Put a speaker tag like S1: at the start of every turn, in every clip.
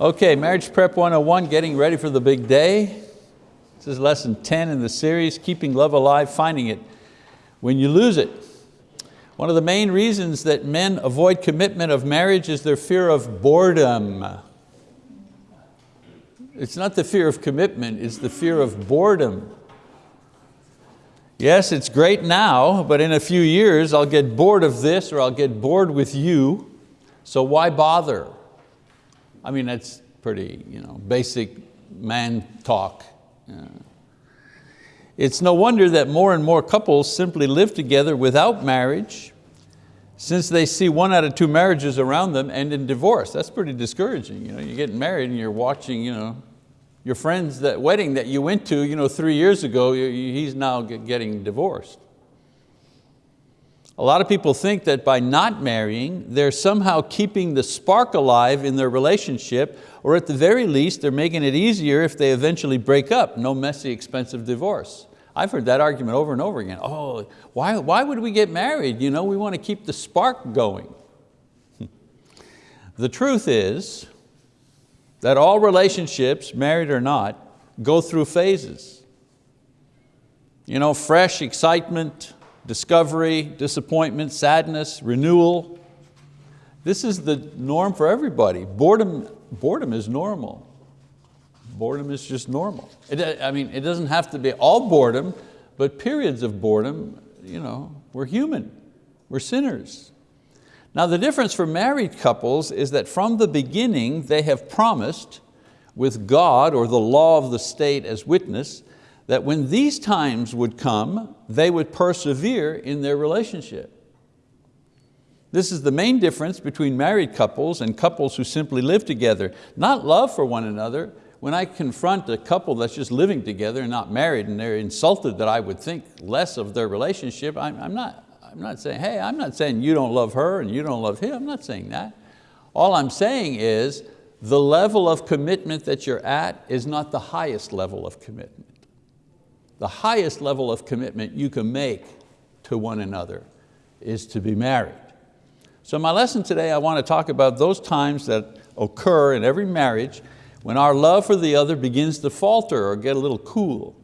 S1: Okay, Marriage Prep 101, getting ready for the big day. This is lesson 10 in the series, Keeping Love Alive, Finding It When You Lose It. One of the main reasons that men avoid commitment of marriage is their fear of boredom. It's not the fear of commitment, it's the fear of boredom. Yes, it's great now, but in a few years I'll get bored of this or I'll get bored with you, so why bother? I mean, that's pretty you know, basic man talk. It's no wonder that more and more couples simply live together without marriage since they see one out of two marriages around them end in divorce. That's pretty discouraging. You know, you're getting married and you're watching you know, your friend's that wedding that you went to you know, three years ago, he's now getting divorced. A lot of people think that by not marrying, they're somehow keeping the spark alive in their relationship, or at the very least, they're making it easier if they eventually break up, no messy, expensive divorce. I've heard that argument over and over again. Oh, why, why would we get married? You know, we want to keep the spark going. the truth is that all relationships, married or not, go through phases. You know, fresh excitement, discovery, disappointment, sadness, renewal. This is the norm for everybody. Boredom, boredom is normal. Boredom is just normal. It, I mean, it doesn't have to be all boredom, but periods of boredom, you know, we're human, we're sinners. Now the difference for married couples is that from the beginning they have promised with God or the law of the state as witness that when these times would come, they would persevere in their relationship. This is the main difference between married couples and couples who simply live together. Not love for one another. When I confront a couple that's just living together and not married and they're insulted that I would think less of their relationship, I'm, I'm, not, I'm not saying, hey, I'm not saying you don't love her and you don't love him, I'm not saying that. All I'm saying is the level of commitment that you're at is not the highest level of commitment the highest level of commitment you can make to one another is to be married. So my lesson today, I want to talk about those times that occur in every marriage when our love for the other begins to falter or get a little cool.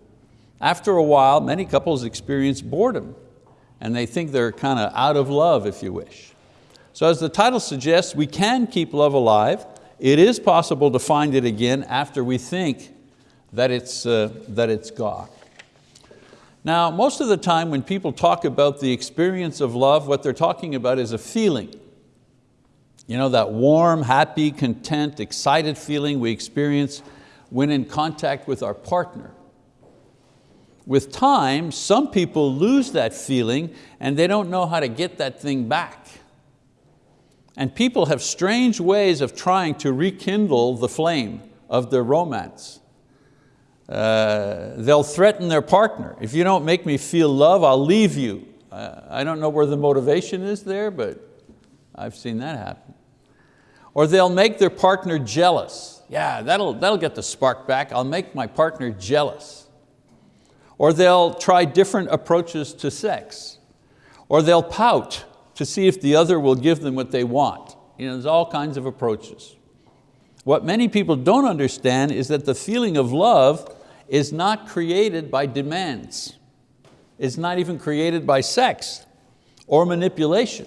S1: After a while, many couples experience boredom and they think they're kind of out of love, if you wish. So as the title suggests, we can keep love alive. It is possible to find it again after we think that it's, uh, that it's gone. Now, most of the time when people talk about the experience of love, what they're talking about is a feeling. You know, that warm, happy, content, excited feeling we experience when in contact with our partner. With time, some people lose that feeling and they don't know how to get that thing back. And people have strange ways of trying to rekindle the flame of their romance. Uh, they'll threaten their partner. If you don't make me feel love, I'll leave you. Uh, I don't know where the motivation is there, but I've seen that happen. Or they'll make their partner jealous. Yeah, that'll, that'll get the spark back. I'll make my partner jealous. Or they'll try different approaches to sex. Or they'll pout to see if the other will give them what they want. You know, there's all kinds of approaches. What many people don't understand is that the feeling of love is not created by demands. It's not even created by sex or manipulation.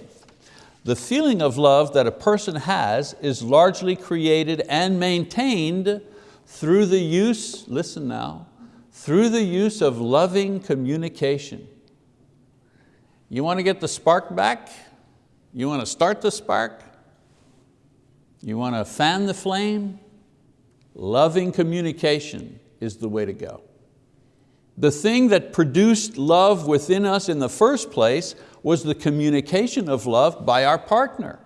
S1: The feeling of love that a person has is largely created and maintained through the use, listen now, through the use of loving communication. You want to get the spark back? You want to start the spark? You want to fan the flame? Loving communication is the way to go. The thing that produced love within us in the first place was the communication of love by our partner.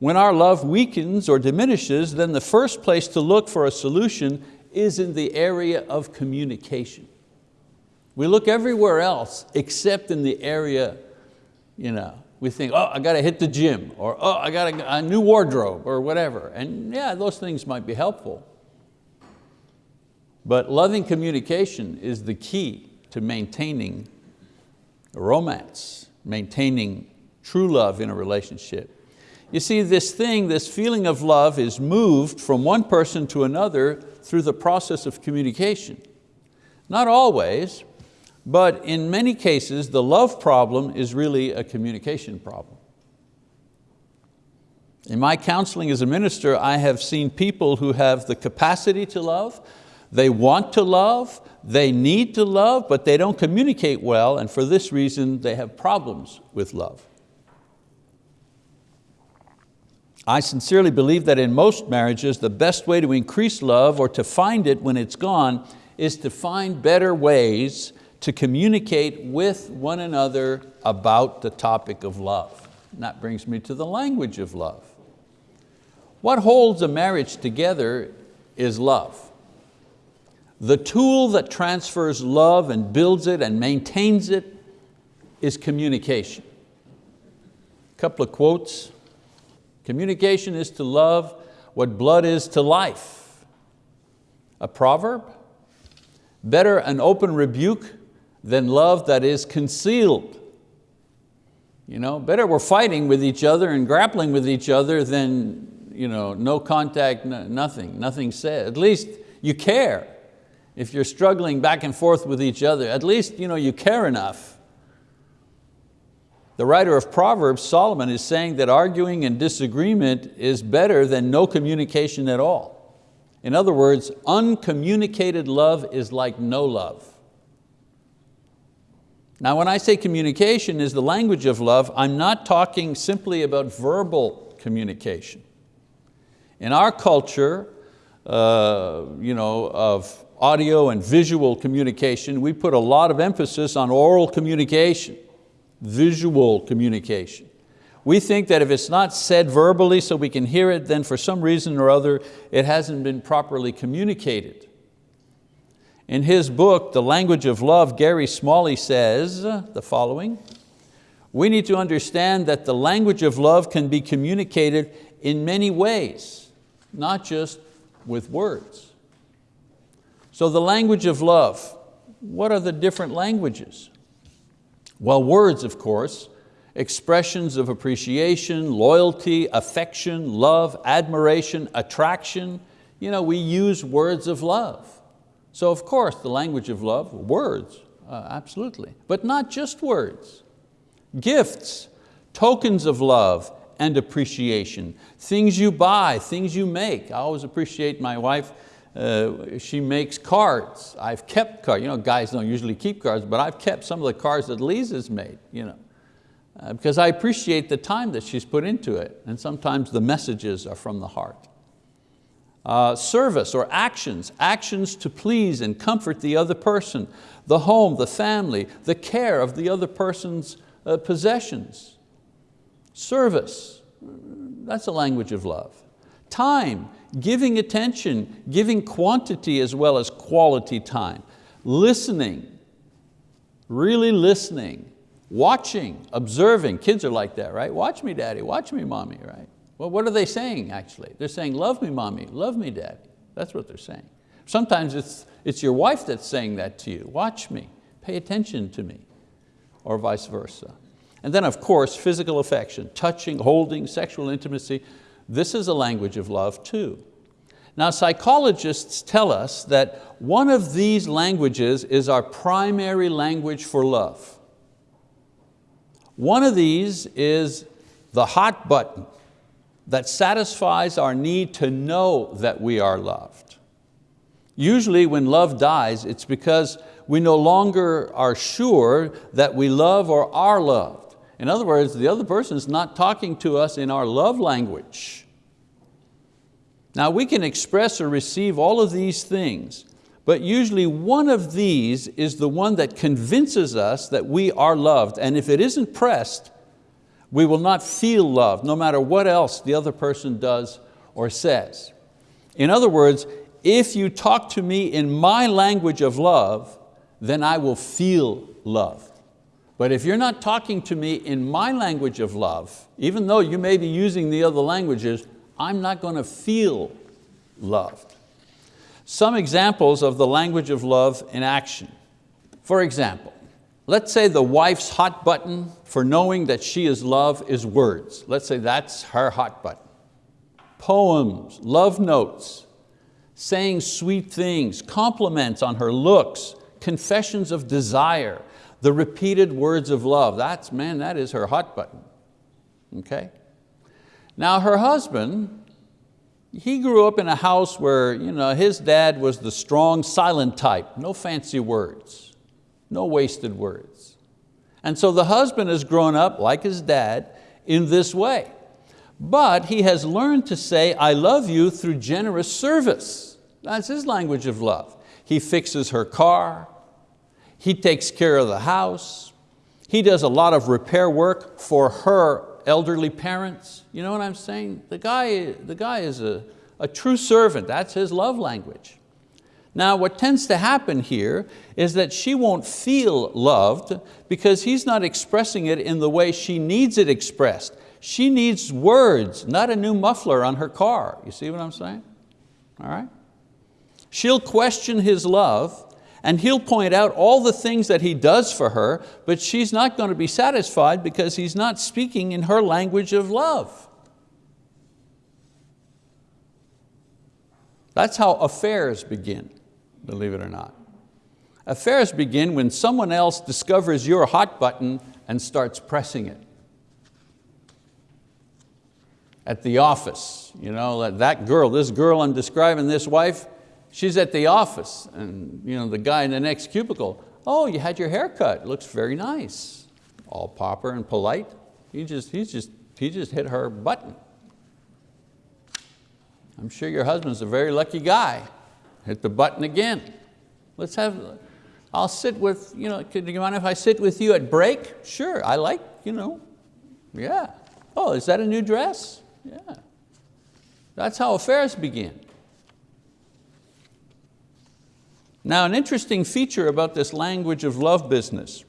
S1: When our love weakens or diminishes, then the first place to look for a solution is in the area of communication. We look everywhere else except in the area you know, we think, oh, I got to hit the gym, or oh, I got a, a new wardrobe, or whatever. And yeah, those things might be helpful. But loving communication is the key to maintaining romance, maintaining true love in a relationship. You see, this thing, this feeling of love is moved from one person to another through the process of communication. Not always, but in many cases, the love problem is really a communication problem. In my counseling as a minister, I have seen people who have the capacity to love, they want to love, they need to love, but they don't communicate well, and for this reason, they have problems with love. I sincerely believe that in most marriages, the best way to increase love or to find it when it's gone is to find better ways to communicate with one another about the topic of love. And that brings me to the language of love. What holds a marriage together is love. The tool that transfers love and builds it and maintains it is communication. A couple of quotes. Communication is to love what blood is to life. A proverb, better an open rebuke than love that is concealed. You know, better we're fighting with each other and grappling with each other than you know, no contact, nothing, nothing said. At least you care. If you're struggling back and forth with each other, at least you, know, you care enough the writer of Proverbs, Solomon, is saying that arguing and disagreement is better than no communication at all. In other words, uncommunicated love is like no love. Now when I say communication is the language of love, I'm not talking simply about verbal communication. In our culture uh, you know, of audio and visual communication, we put a lot of emphasis on oral communication visual communication. We think that if it's not said verbally so we can hear it, then for some reason or other, it hasn't been properly communicated. In his book, The Language of Love, Gary Smalley says the following, we need to understand that the language of love can be communicated in many ways, not just with words. So the language of love, what are the different languages? Well, words, of course, expressions of appreciation, loyalty, affection, love, admiration, attraction. You know, we use words of love. So of course, the language of love, words, uh, absolutely. But not just words. Gifts, tokens of love and appreciation. Things you buy, things you make. I always appreciate my wife uh, she makes cards. I've kept cards. You know, guys don't usually keep cards, but I've kept some of the cards that Lisa's made, you know, uh, because I appreciate the time that she's put into it, and sometimes the messages are from the heart. Uh, service or actions, actions to please and comfort the other person, the home, the family, the care of the other person's uh, possessions. Service, that's a language of love. Time, giving attention, giving quantity as well as quality time, listening, really listening, watching, observing. Kids are like that, right? Watch me, daddy, watch me, mommy, right? Well, what are they saying actually? They're saying, love me, mommy, love me, daddy. That's what they're saying. Sometimes it's, it's your wife that's saying that to you. Watch me, pay attention to me, or vice versa. And then of course, physical affection, touching, holding, sexual intimacy. This is a language of love too. Now psychologists tell us that one of these languages is our primary language for love. One of these is the hot button that satisfies our need to know that we are loved. Usually when love dies, it's because we no longer are sure that we love or are loved. In other words, the other person is not talking to us in our love language. Now we can express or receive all of these things, but usually one of these is the one that convinces us that we are loved. And if it isn't pressed, we will not feel love no matter what else the other person does or says. In other words, if you talk to me in my language of love, then I will feel loved. But if you're not talking to me in my language of love, even though you may be using the other languages, I'm not going to feel loved. Some examples of the language of love in action. For example, let's say the wife's hot button for knowing that she is loved is words. Let's say that's her hot button. Poems, love notes, saying sweet things, compliments on her looks, confessions of desire, the repeated words of love. That's, man, that is her hot button, okay? Now her husband, he grew up in a house where you know, his dad was the strong, silent type, no fancy words, no wasted words. And so the husband has grown up, like his dad, in this way. But he has learned to say, I love you through generous service. That's his language of love. He fixes her car, he takes care of the house, he does a lot of repair work for her elderly parents. You know what I'm saying? The guy, the guy is a, a true servant, that's his love language. Now what tends to happen here is that she won't feel loved because he's not expressing it in the way she needs it expressed. She needs words, not a new muffler on her car. You see what I'm saying? All right? She'll question his love and he'll point out all the things that he does for her, but she's not going to be satisfied because he's not speaking in her language of love. That's how affairs begin, believe it or not. Affairs begin when someone else discovers your hot button and starts pressing it. At the office, you know, that girl, this girl I'm describing, this wife, She's at the office and you know, the guy in the next cubicle, oh, you had your hair cut, looks very nice. All proper and polite. He just, he just, he just hit her button. I'm sure your husband's a very lucky guy. Hit the button again. Let's have, I'll sit with, you know, could you mind if I sit with you at break? Sure, I like, you know, yeah. Oh, is that a new dress? Yeah. That's how affairs begin. Now an interesting feature about this language of love business,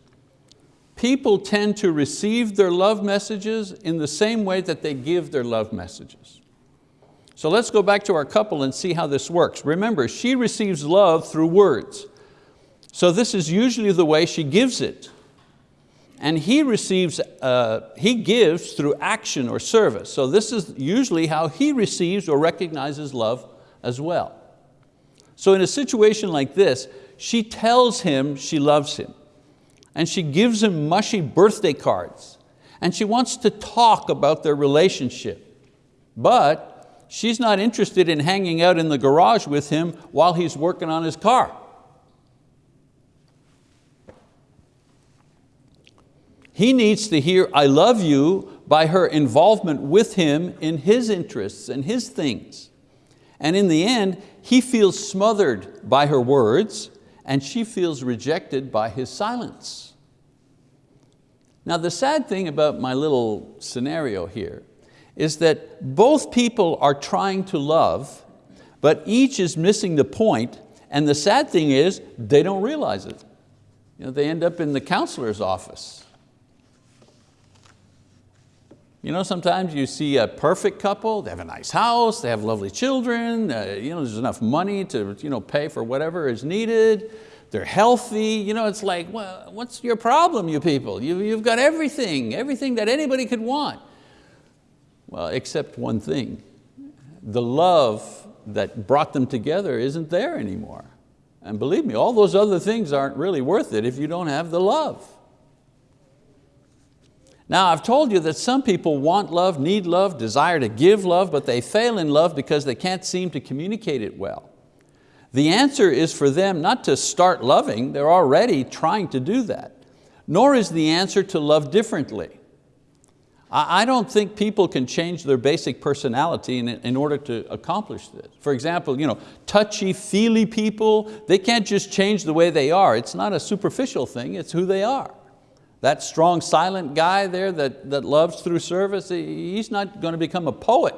S1: people tend to receive their love messages in the same way that they give their love messages. So let's go back to our couple and see how this works. Remember, she receives love through words. So this is usually the way she gives it. And he receives, uh, he gives through action or service. So this is usually how he receives or recognizes love as well. So in a situation like this, she tells him she loves him and she gives him mushy birthday cards and she wants to talk about their relationship. But she's not interested in hanging out in the garage with him while he's working on his car. He needs to hear, I love you, by her involvement with him in his interests and his things. And in the end, he feels smothered by her words and she feels rejected by his silence. Now the sad thing about my little scenario here is that both people are trying to love, but each is missing the point, and the sad thing is they don't realize it. You know, they end up in the counselor's office you know, sometimes you see a perfect couple, they have a nice house, they have lovely children, uh, you know, there's enough money to you know, pay for whatever is needed, they're healthy, you know, it's like, well, what's your problem, you people? You, you've got everything, everything that anybody could want. Well, except one thing, the love that brought them together isn't there anymore. And believe me, all those other things aren't really worth it if you don't have the love. Now I've told you that some people want love, need love, desire to give love, but they fail in love because they can't seem to communicate it well. The answer is for them not to start loving, they're already trying to do that. Nor is the answer to love differently. I don't think people can change their basic personality in, in order to accomplish this. For example, you know, touchy-feely people, they can't just change the way they are. It's not a superficial thing, it's who they are. That strong, silent guy there that, that loves through service, he's not going to become a poet.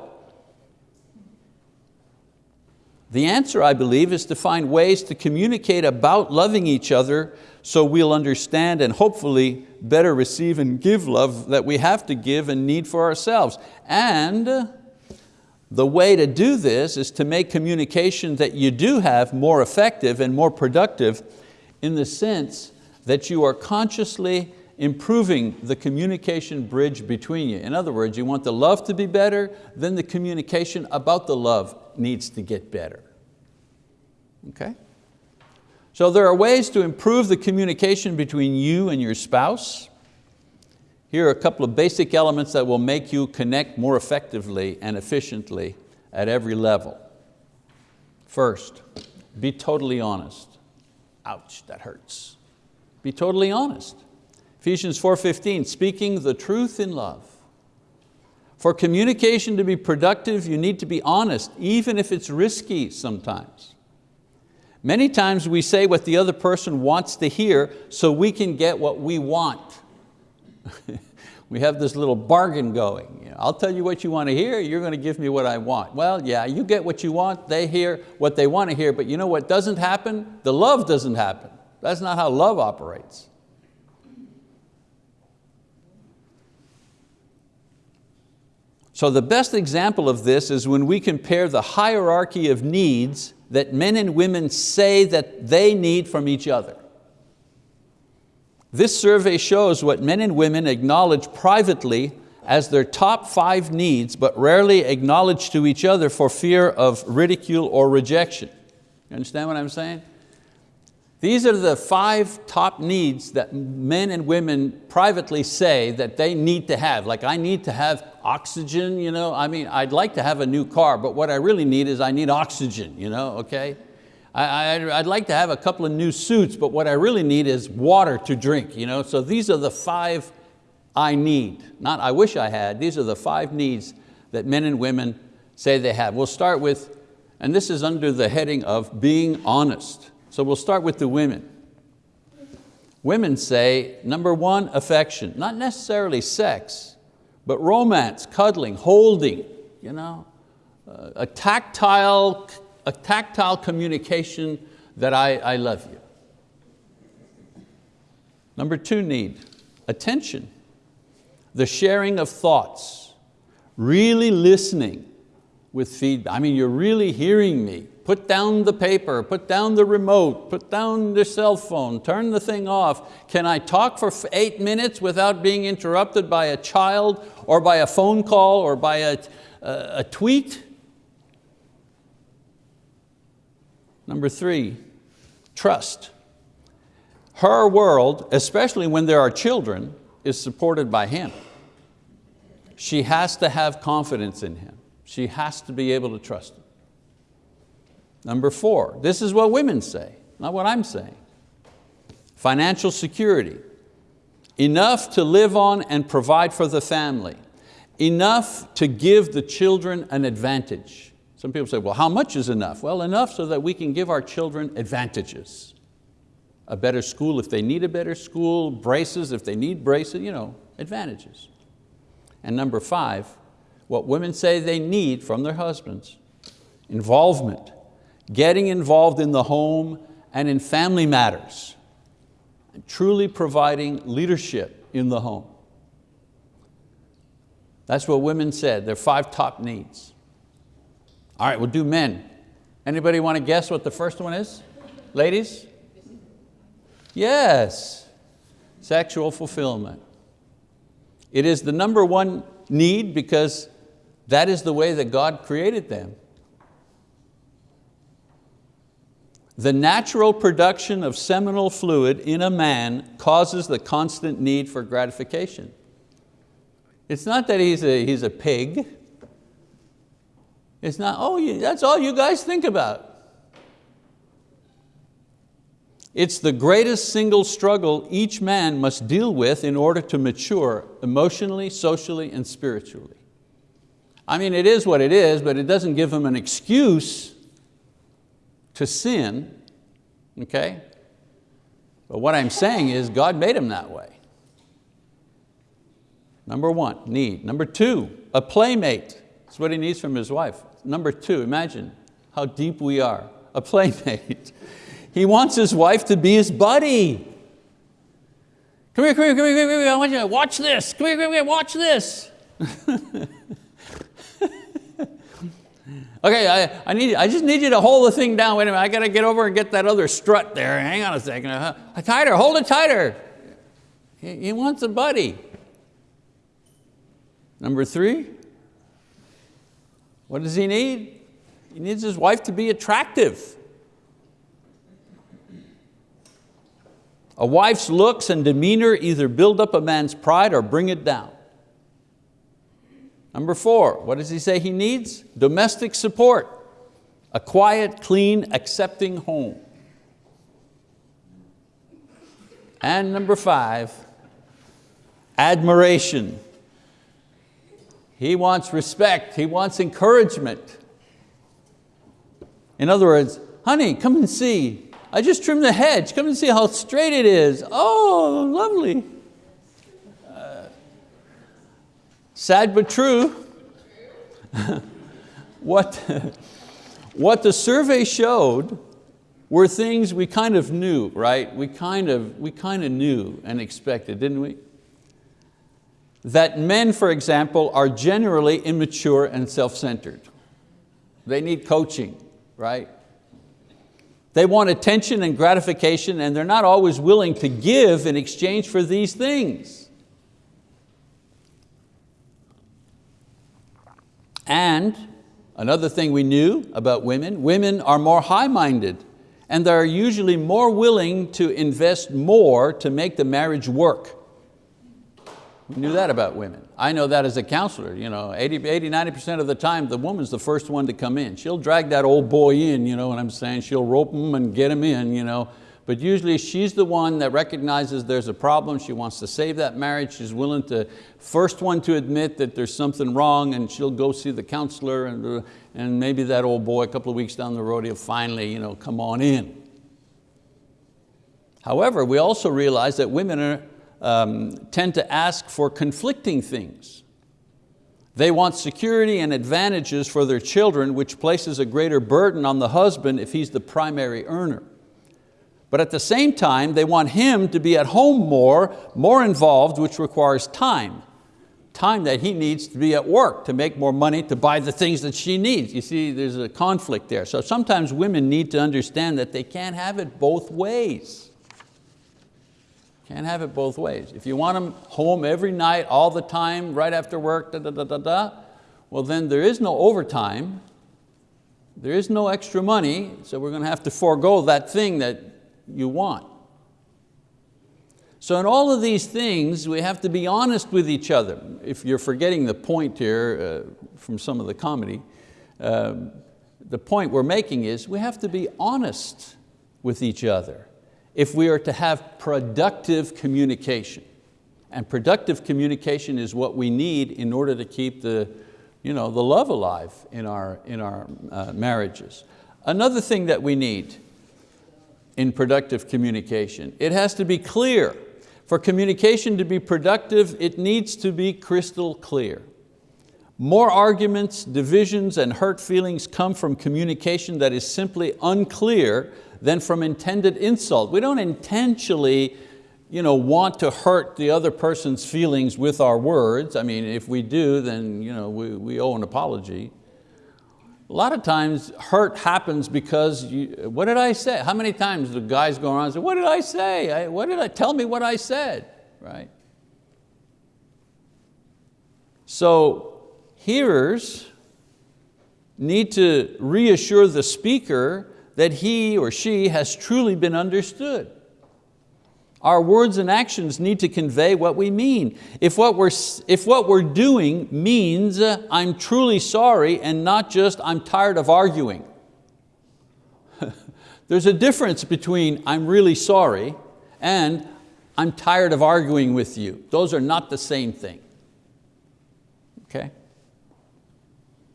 S1: The answer, I believe, is to find ways to communicate about loving each other so we'll understand and hopefully better receive and give love that we have to give and need for ourselves. And the way to do this is to make communication that you do have more effective and more productive in the sense that you are consciously improving the communication bridge between you. In other words, you want the love to be better, then the communication about the love needs to get better. Okay? So there are ways to improve the communication between you and your spouse. Here are a couple of basic elements that will make you connect more effectively and efficiently at every level. First, be totally honest. Ouch, that hurts. Be totally honest. Ephesians 4.15, speaking the truth in love. For communication to be productive, you need to be honest, even if it's risky sometimes. Many times we say what the other person wants to hear so we can get what we want. we have this little bargain going. I'll tell you what you want to hear, you're going to give me what I want. Well, yeah, you get what you want, they hear what they want to hear, but you know what doesn't happen? The love doesn't happen. That's not how love operates. So the best example of this is when we compare the hierarchy of needs that men and women say that they need from each other. This survey shows what men and women acknowledge privately as their top five needs, but rarely acknowledge to each other for fear of ridicule or rejection. You understand what I'm saying? These are the five top needs that men and women privately say that they need to have. Like I need to have oxygen, you know? I mean, I'd like to have a new car, but what I really need is I need oxygen, you know, okay? I, would like to have a couple of new suits, but what I really need is water to drink. You know? So these are the five I need, not I wish I had, these are the five needs that men and women say they have. We'll start with, and this is under the heading of being honest. So we'll start with the women. Women say, number one, affection, not necessarily sex, but romance, cuddling, holding, you know, uh, a, tactile, a tactile communication that I, I love you. Number two need, attention, the sharing of thoughts, really listening with feedback. I mean, you're really hearing me, Put down the paper, put down the remote, put down the cell phone, turn the thing off. Can I talk for eight minutes without being interrupted by a child or by a phone call or by a, a, a tweet? Number three, trust. Her world, especially when there are children, is supported by him. She has to have confidence in him. She has to be able to trust him. Number four, this is what women say, not what I'm saying. Financial security, enough to live on and provide for the family, enough to give the children an advantage. Some people say, well, how much is enough? Well, enough so that we can give our children advantages. A better school if they need a better school, braces if they need braces, you know, advantages. And number five, what women say they need from their husbands, involvement, getting involved in the home and in family matters, and truly providing leadership in the home. That's what women said, their five top needs. All right, we'll do men. Anybody want to guess what the first one is? Ladies? Yes, sexual fulfillment. It is the number one need because that is the way that God created them. The natural production of seminal fluid in a man causes the constant need for gratification. It's not that he's a, he's a pig. It's not, oh, that's all you guys think about. It's the greatest single struggle each man must deal with in order to mature emotionally, socially, and spiritually. I mean, it is what it is, but it doesn't give him an excuse to sin, okay? But what I'm saying is God made him that way. Number one, need. Number two, a playmate. That's what he needs from his wife. Number two, imagine how deep we are. A playmate. He wants his wife to be his buddy. Come here, come here, come here, come here, I want you to watch this. Come here, come here, watch this. Okay, I, I, need, I just need you to hold the thing down. Wait a minute, I got to get over and get that other strut there. Hang on a second. Uh, tighter, hold it tighter. He, he wants a buddy. Number three, what does he need? He needs his wife to be attractive. A wife's looks and demeanor either build up a man's pride or bring it down. Number four, what does he say he needs? Domestic support. A quiet, clean, accepting home. And number five, admiration. He wants respect, he wants encouragement. In other words, honey, come and see. I just trimmed the hedge, come and see how straight it is. Oh, lovely. Uh, sad but true. what, what the survey showed were things we kind of knew, right? We kind of, we kind of knew and expected, didn't we? that men, for example, are generally immature and self-centered. They need coaching, right? They want attention and gratification and they're not always willing to give in exchange for these things. And another thing we knew about women, women are more high-minded and they're usually more willing to invest more to make the marriage work. We knew that about women. I know that as a counselor. You know, 80, 80 90% of the time, the woman's the first one to come in. She'll drag that old boy in, you know what I'm saying? She'll rope him and get him in. You know? But usually she's the one that recognizes there's a problem, she wants to save that marriage, she's willing to, first one to admit that there's something wrong and she'll go see the counselor and, uh, and maybe that old boy a couple of weeks down the road, he'll finally you know, come on in. However, we also realize that women are um, tend to ask for conflicting things. They want security and advantages for their children, which places a greater burden on the husband if he's the primary earner. But at the same time, they want him to be at home more, more involved, which requires time. Time that he needs to be at work to make more money to buy the things that she needs. You see, there's a conflict there. So sometimes women need to understand that they can't have it both ways. Can't have it both ways. If you want them home every night, all the time, right after work, da, da, da, da, da, well then there is no overtime, there is no extra money, so we're going to have to forego that thing that you want. So in all of these things, we have to be honest with each other. If you're forgetting the point here uh, from some of the comedy, um, the point we're making is we have to be honest with each other if we are to have productive communication. And productive communication is what we need in order to keep the, you know, the love alive in our, in our uh, marriages. Another thing that we need in productive communication, it has to be clear. For communication to be productive, it needs to be crystal clear. More arguments, divisions, and hurt feelings come from communication that is simply unclear than from intended insult. We don't intentionally you know, want to hurt the other person's feelings with our words. I mean, if we do, then you know, we, we owe an apology. A lot of times hurt happens because, you, what did I say? How many times do guys go around and say, what did I say? I, what did I, tell me what I said, right? So hearers need to reassure the speaker that he or she has truly been understood. Our words and actions need to convey what we mean. If what we're, if what we're doing means uh, I'm truly sorry and not just I'm tired of arguing. There's a difference between I'm really sorry and I'm tired of arguing with you. Those are not the same thing. Okay?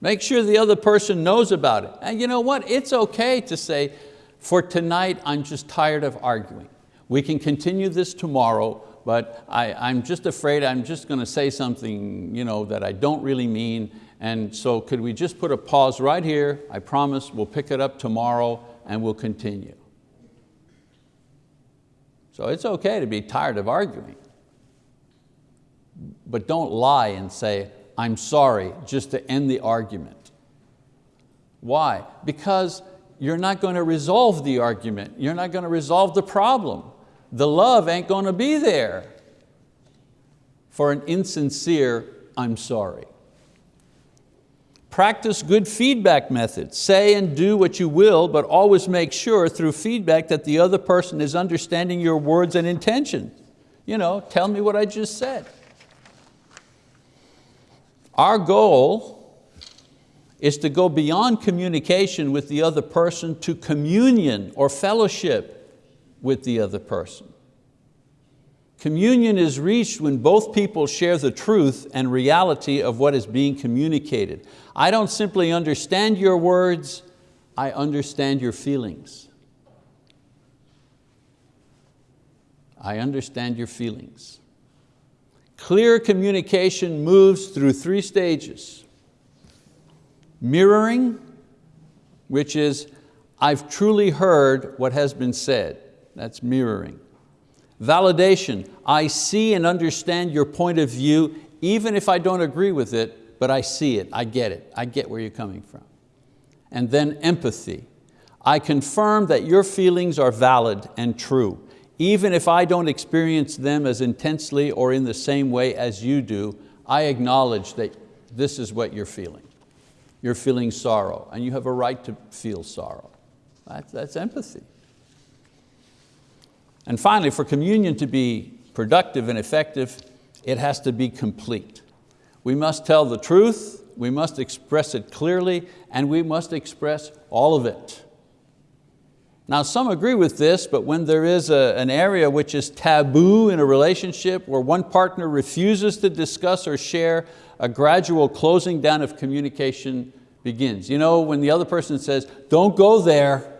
S1: Make sure the other person knows about it. And you know what, it's okay to say, for tonight I'm just tired of arguing. We can continue this tomorrow, but I, I'm just afraid I'm just going to say something you know, that I don't really mean, and so could we just put a pause right here? I promise we'll pick it up tomorrow and we'll continue. So it's okay to be tired of arguing, but don't lie and say, I'm sorry, just to end the argument. Why? Because you're not going to resolve the argument. You're not going to resolve the problem. The love ain't going to be there for an insincere, I'm sorry. Practice good feedback methods. Say and do what you will, but always make sure through feedback that the other person is understanding your words and intention. You know, tell me what I just said. Our goal is to go beyond communication with the other person to communion or fellowship with the other person. Communion is reached when both people share the truth and reality of what is being communicated. I don't simply understand your words, I understand your feelings. I understand your feelings. Clear communication moves through three stages. Mirroring, which is, I've truly heard what has been said. That's mirroring. Validation, I see and understand your point of view, even if I don't agree with it, but I see it, I get it, I get where you're coming from. And then empathy, I confirm that your feelings are valid and true, even if I don't experience them as intensely or in the same way as you do, I acknowledge that this is what you're feeling. You're feeling sorrow, and you have a right to feel sorrow. That's, that's empathy. And finally, for communion to be productive and effective, it has to be complete. We must tell the truth, we must express it clearly, and we must express all of it. Now some agree with this, but when there is a, an area which is taboo in a relationship where one partner refuses to discuss or share, a gradual closing down of communication begins. You know, when the other person says, don't go there,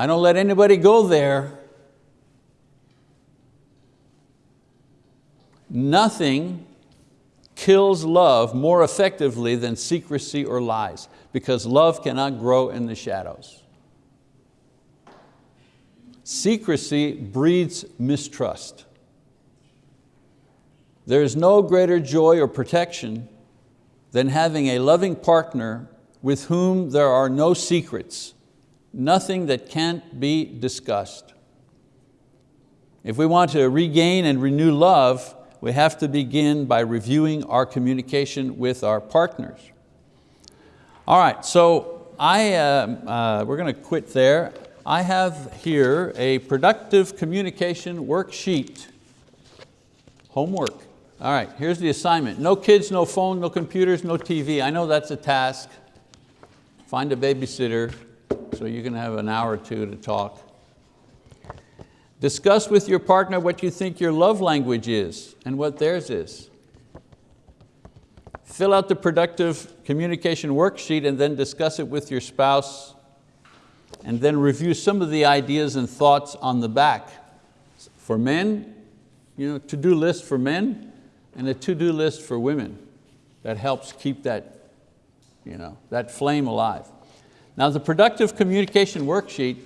S1: I don't let anybody go there. Nothing kills love more effectively than secrecy or lies because love cannot grow in the shadows. Secrecy breeds mistrust. There is no greater joy or protection than having a loving partner with whom there are no secrets, nothing that can't be discussed. If we want to regain and renew love, we have to begin by reviewing our communication with our partners. All right, so I, uh, uh, we're going to quit there. I have here a productive communication worksheet. Homework. All right, here's the assignment. No kids, no phone, no computers, no TV. I know that's a task. Find a babysitter so you can have an hour or two to talk. Discuss with your partner what you think your love language is and what theirs is. Fill out the productive communication worksheet and then discuss it with your spouse and then review some of the ideas and thoughts on the back. For men, you know, to-do list for men and a to-do list for women. That helps keep that, you know, that flame alive. Now the productive communication worksheet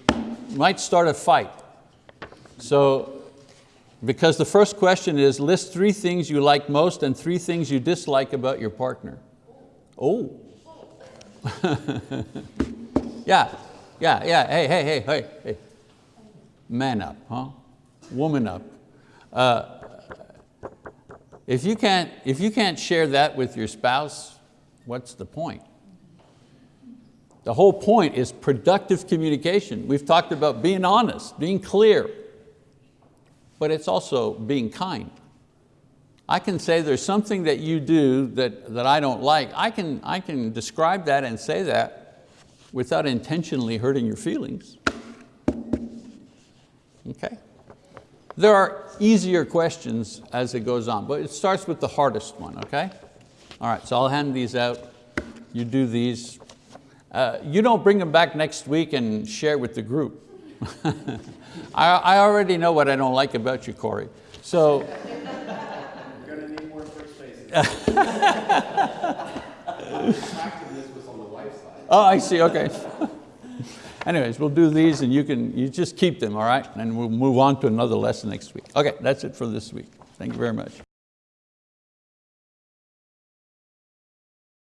S1: might start a fight. So, because the first question is list three things you like most and three things you dislike about your partner. Oh. yeah, yeah, yeah, hey, hey, hey, hey, hey. Man up, huh? Woman up. Uh, if, you can't, if you can't share that with your spouse, what's the point? The whole point is productive communication. We've talked about being honest, being clear, but it's also being kind. I can say there's something that you do that, that I don't like. I can, I can describe that and say that without intentionally hurting your feelings. Okay? There are easier questions as it goes on, but it starts with the hardest one, okay? All right, so I'll hand these out. You do these. Uh, you don't bring them back next week and share with the group. I, I already know what I don't like about you, Corey. So.
S2: You're going to need more first spaces.
S1: oh, I see, okay. Anyways, we'll do these and you can you just keep them, all right? And we'll move on to another lesson next week. Okay, that's it for this week. Thank you very much.